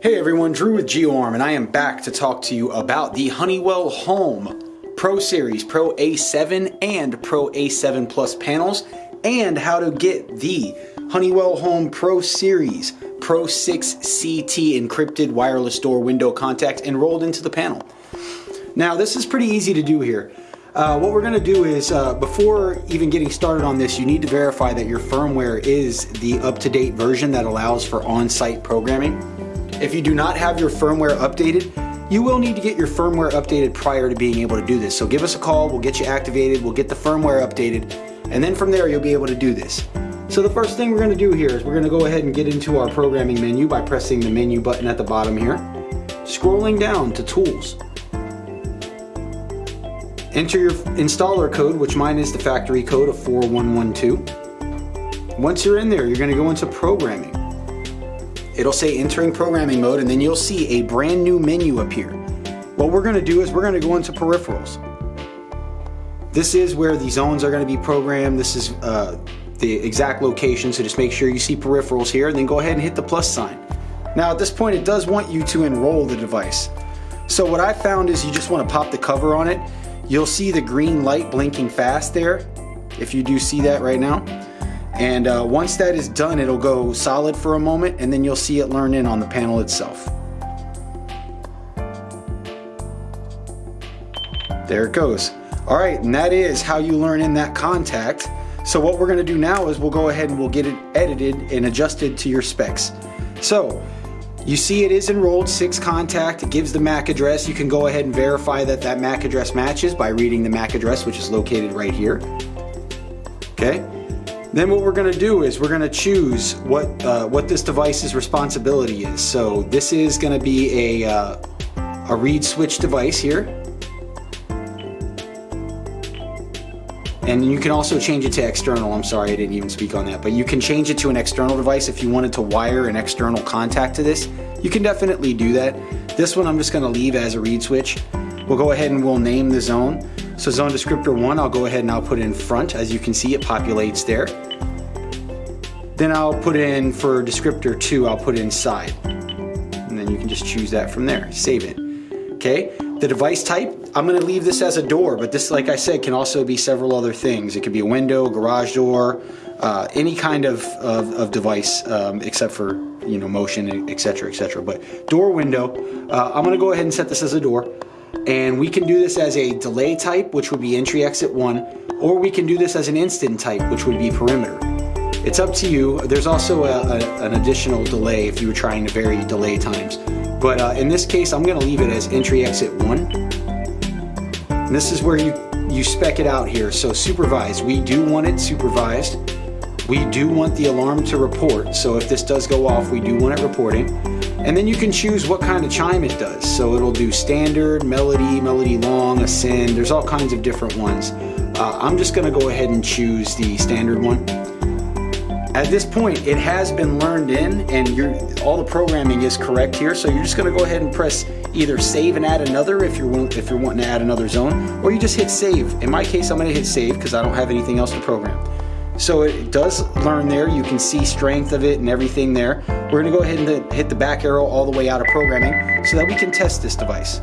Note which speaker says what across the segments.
Speaker 1: Hey everyone, Drew with GeoArm and I am back to talk to you about the Honeywell Home Pro Series Pro A7 and Pro A7 Plus panels and how to get the Honeywell Home Pro Series Pro 6 CT encrypted wireless door window contact enrolled into the panel. Now this is pretty easy to do here. Uh, what we're going to do is, uh, before even getting started on this, you need to verify that your firmware is the up-to-date version that allows for on-site programming. If you do not have your firmware updated, you will need to get your firmware updated prior to being able to do this. So give us a call, we'll get you activated, we'll get the firmware updated, and then from there you'll be able to do this. So the first thing we're going to do here is we're going to go ahead and get into our programming menu by pressing the menu button at the bottom here. Scrolling down to Tools. Enter your installer code, which mine is the factory code of 4112. Once you're in there, you're going to go into Programming. It'll say entering programming mode and then you'll see a brand new menu appear. What we're gonna do is we're gonna go into peripherals. This is where the zones are gonna be programmed. This is uh, the exact location, so just make sure you see peripherals here and then go ahead and hit the plus sign. Now at this point it does want you to enroll the device. So what I found is you just wanna pop the cover on it. You'll see the green light blinking fast there, if you do see that right now. And uh, once that is done, it'll go solid for a moment and then you'll see it learn in on the panel itself. There it goes. All right, and that is how you learn in that contact. So what we're gonna do now is we'll go ahead and we'll get it edited and adjusted to your specs. So you see it is enrolled six contact, it gives the MAC address. You can go ahead and verify that that MAC address matches by reading the MAC address, which is located right here. Okay, then what we're going to do is we're going to choose what, uh, what this device's responsibility is. So this is going to be a, uh, a reed switch device here. And you can also change it to external. I'm sorry, I didn't even speak on that. But you can change it to an external device if you wanted to wire an external contact to this. You can definitely do that. This one I'm just going to leave as a reed switch. We'll go ahead and we'll name the zone. So zone descriptor one, I'll go ahead and I'll put in front. As you can see, it populates there. Then I'll put in for descriptor two, I'll put in side. And then you can just choose that from there, save it. Okay, the device type, I'm gonna leave this as a door, but this, like I said, can also be several other things. It could be a window, garage door, uh, any kind of, of, of device um, except for you know motion, etc., etc. But door window, uh, I'm gonna go ahead and set this as a door. And we can do this as a delay type, which would be entry exit one, or we can do this as an instant type, which would be perimeter. It's up to you. There's also a, a, an additional delay if you were trying to vary delay times. But uh, in this case, I'm gonna leave it as entry exit one. And this is where you, you spec it out here. So supervised, we do want it supervised. We do want the alarm to report. So if this does go off, we do want it reporting. And then you can choose what kind of chime it does. So it'll do standard, melody, melody long, ascend. There's all kinds of different ones. Uh, I'm just gonna go ahead and choose the standard one. At this point, it has been learned in and all the programming is correct here. So you're just gonna go ahead and press either save and add another if you're, if you're wanting to add another zone, or you just hit save. In my case, I'm gonna hit save because I don't have anything else to program. So it does learn there. You can see strength of it and everything there. We're gonna go ahead and hit the back arrow all the way out of programming so that we can test this device.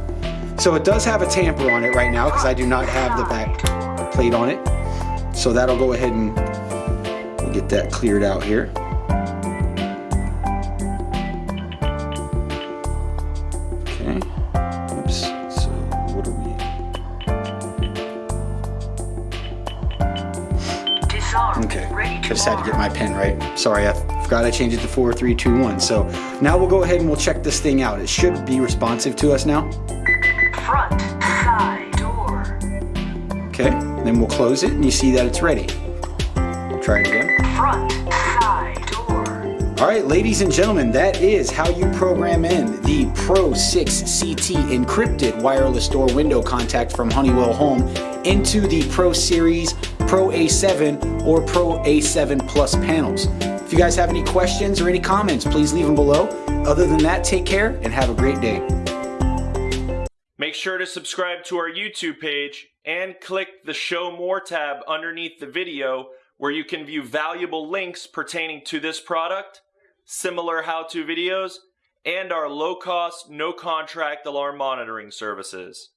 Speaker 1: So it does have a tamper on it right now because I do not have the back plate on it. So that'll go ahead and get that cleared out here. Okay, I just had to get my pen right. Sorry, I forgot I changed it to 4, 3, 2, 1. So now we'll go ahead and we'll check this thing out. It should be responsive to us now.
Speaker 2: Front, side, door.
Speaker 1: Okay, then we'll close it and you see that it's ready. Try it again.
Speaker 2: Front, side, door.
Speaker 1: All right, ladies and gentlemen, that is how you program in the Pro 6 CT encrypted wireless door window contact from Honeywell Home into the Pro Series Pro A7 or Pro A7 Plus panels. If you guys have any questions or any comments, please leave them below. Other than that, take care and have a great day.
Speaker 3: Make sure to subscribe to our YouTube page and click the Show More tab underneath the video where you can view valuable links pertaining to this product, similar how-to videos, and our low cost, no contract alarm monitoring services.